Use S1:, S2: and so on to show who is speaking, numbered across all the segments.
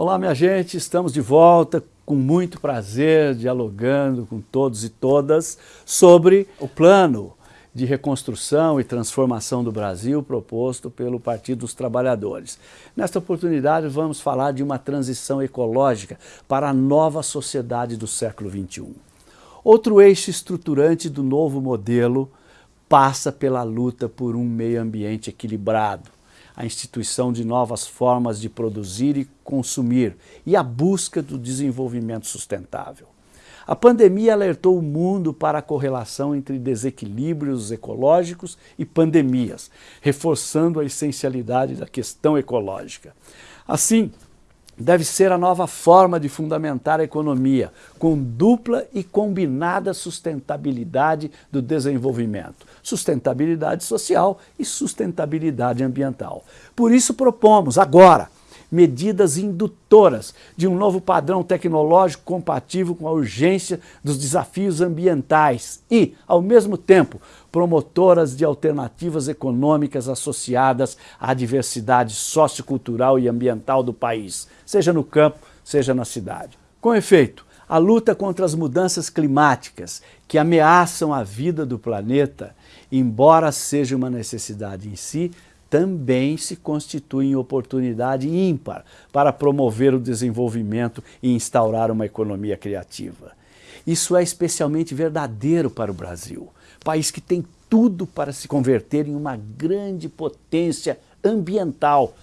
S1: Olá, minha gente, estamos de volta com muito prazer, dialogando com todos e todas sobre o plano de reconstrução e transformação do Brasil proposto pelo Partido dos Trabalhadores. Nesta oportunidade vamos falar de uma transição ecológica para a nova sociedade do século XXI. Outro eixo estruturante do novo modelo passa pela luta por um meio ambiente equilibrado, a instituição de novas formas de produzir e consumir e a busca do desenvolvimento sustentável. A pandemia alertou o mundo para a correlação entre desequilíbrios ecológicos e pandemias, reforçando a essencialidade da questão ecológica. Assim, deve ser a nova forma de fundamentar a economia, com dupla e combinada sustentabilidade do desenvolvimento, sustentabilidade social e sustentabilidade ambiental. Por isso propomos agora medidas indutoras de um novo padrão tecnológico compatível com a urgência dos desafios ambientais e, ao mesmo tempo, promotoras de alternativas econômicas associadas à diversidade sociocultural e ambiental do país, seja no campo, seja na cidade. Com efeito, a luta contra as mudanças climáticas que ameaçam a vida do planeta, embora seja uma necessidade em si, também se constitui em oportunidade ímpar para promover o desenvolvimento e instaurar uma economia criativa. Isso é especialmente verdadeiro para o Brasil, país que tem tudo para se converter em uma grande potência ambiental,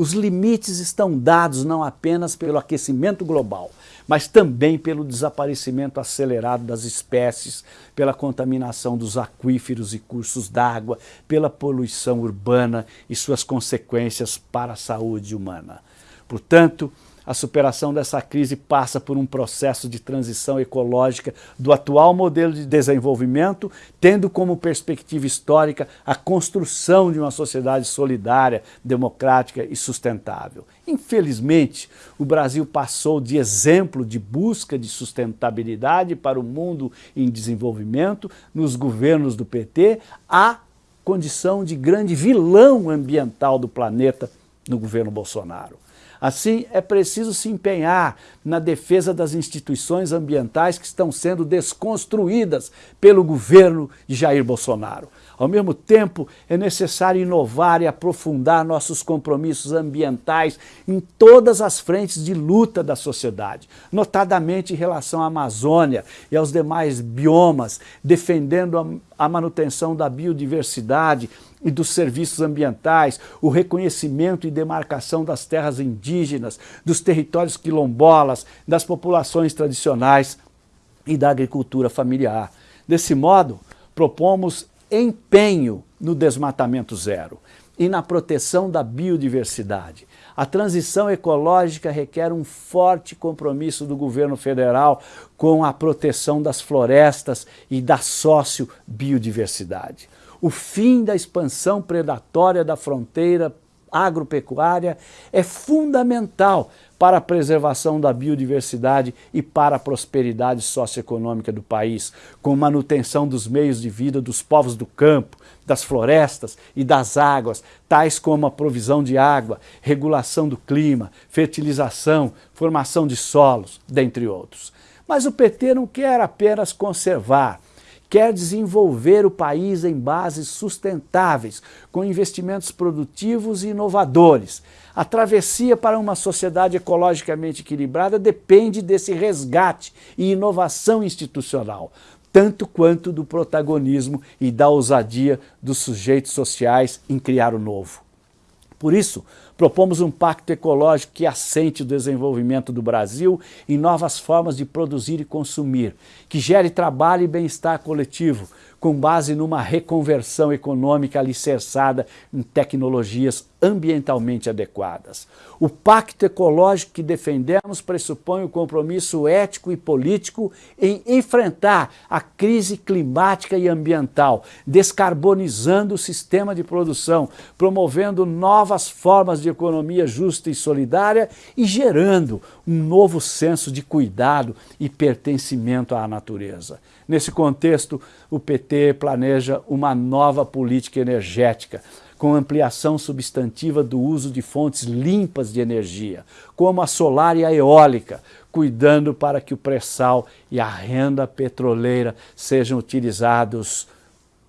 S1: os limites estão dados não apenas pelo aquecimento global, mas também pelo desaparecimento acelerado das espécies, pela contaminação dos aquíferos e cursos d'água, pela poluição urbana e suas consequências para a saúde humana. Portanto, a superação dessa crise passa por um processo de transição ecológica do atual modelo de desenvolvimento, tendo como perspectiva histórica a construção de uma sociedade solidária, democrática e sustentável. Infelizmente, o Brasil passou de exemplo de busca de sustentabilidade para o mundo em desenvolvimento nos governos do PT a condição de grande vilão ambiental do planeta no governo Bolsonaro. Assim, é preciso se empenhar na defesa das instituições ambientais que estão sendo desconstruídas pelo governo de Jair Bolsonaro. Ao mesmo tempo, é necessário inovar e aprofundar nossos compromissos ambientais em todas as frentes de luta da sociedade, notadamente em relação à Amazônia e aos demais biomas, defendendo a manutenção da biodiversidade, e dos serviços ambientais, o reconhecimento e demarcação das terras indígenas, dos territórios quilombolas, das populações tradicionais e da agricultura familiar. Desse modo, propomos empenho no desmatamento zero e na proteção da biodiversidade. A transição ecológica requer um forte compromisso do governo federal com a proteção das florestas e da sócio-biodiversidade o fim da expansão predatória da fronteira agropecuária é fundamental para a preservação da biodiversidade e para a prosperidade socioeconômica do país, com manutenção dos meios de vida dos povos do campo, das florestas e das águas, tais como a provisão de água, regulação do clima, fertilização, formação de solos, dentre outros. Mas o PT não quer apenas conservar, quer desenvolver o país em bases sustentáveis, com investimentos produtivos e inovadores. A travessia para uma sociedade ecologicamente equilibrada depende desse resgate e inovação institucional, tanto quanto do protagonismo e da ousadia dos sujeitos sociais em criar o novo. Por isso, propomos um pacto ecológico que assente o desenvolvimento do Brasil em novas formas de produzir e consumir, que gere trabalho e bem-estar coletivo, com base numa reconversão econômica alicerçada em tecnologias ambientalmente adequadas. O pacto ecológico que defendemos pressupõe o compromisso ético e político em enfrentar a crise climática e ambiental, descarbonizando o sistema de produção, promovendo novas formas de economia justa e solidária e gerando um novo senso de cuidado e pertencimento à natureza. Nesse contexto, o PT planeja uma nova política energética, com ampliação substantiva do uso de fontes limpas de energia, como a solar e a eólica, cuidando para que o pré-sal e a renda petroleira sejam utilizados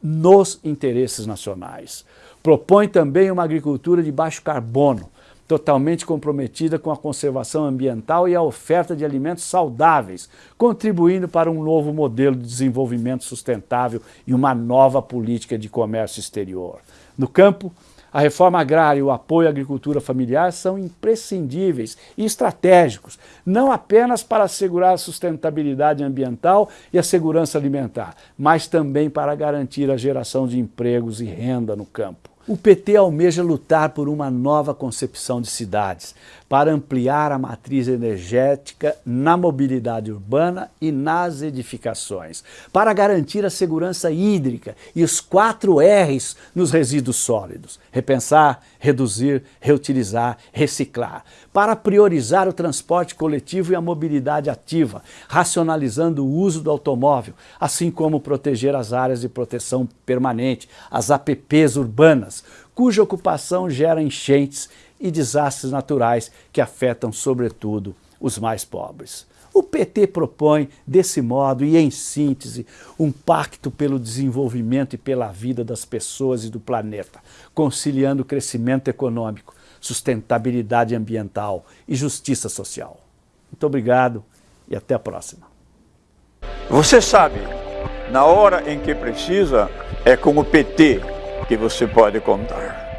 S1: nos interesses nacionais. Propõe também uma agricultura de baixo carbono, totalmente comprometida com a conservação ambiental e a oferta de alimentos saudáveis, contribuindo para um novo modelo de desenvolvimento sustentável e uma nova política de comércio exterior. No campo, a reforma agrária e o apoio à agricultura familiar são imprescindíveis e estratégicos, não apenas para assegurar a sustentabilidade ambiental e a segurança alimentar, mas também para garantir a geração de empregos e renda no campo. O PT almeja lutar por uma nova concepção de cidades, para ampliar a matriz energética na mobilidade urbana e nas edificações, para garantir a segurança hídrica e os quatro R's nos resíduos sólidos, repensar, reduzir, reutilizar, reciclar, para priorizar o transporte coletivo e a mobilidade ativa, racionalizando o uso do automóvel, assim como proteger as áreas de proteção permanente, as APPs urbanas, cuja ocupação gera enchentes e desastres naturais que afetam, sobretudo, os mais pobres. O PT propõe, desse modo e em síntese, um pacto pelo desenvolvimento e pela vida das pessoas e do planeta, conciliando crescimento econômico, sustentabilidade ambiental e justiça social. Muito obrigado e até a próxima.
S2: Você sabe, na hora em que precisa, é com o PT que você pode contar.